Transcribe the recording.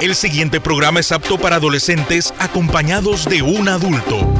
El siguiente programa es apto para adolescentes acompañados de un adulto.